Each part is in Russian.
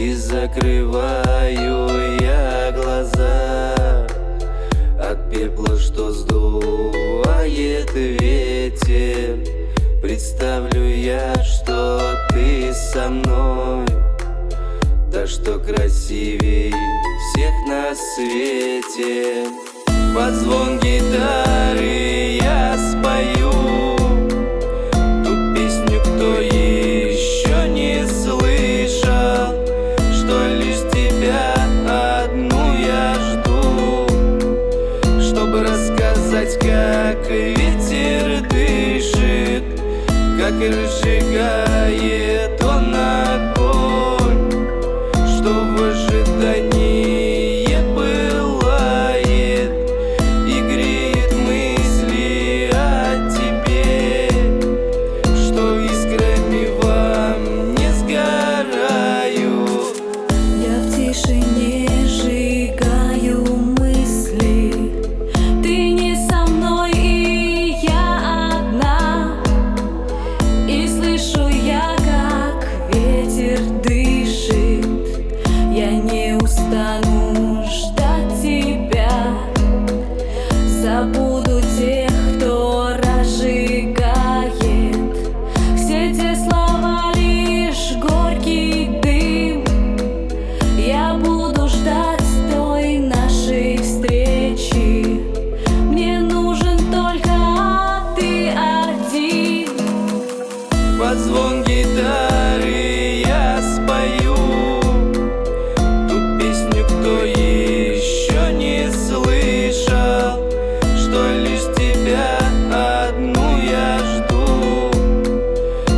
И закрываю я глаза От пепла, что сдувает ветер. Представлю я, что ты со мной. Да что красивей всех на свете. Под звон гитары я рассказать, как ветер дышит Как и разжигает Под звон гитары я спою Ту песню, кто еще не слышал Что лишь тебя одну я жду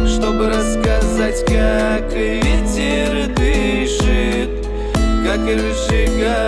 Чтобы рассказать, как ветер дышит Как и разжигает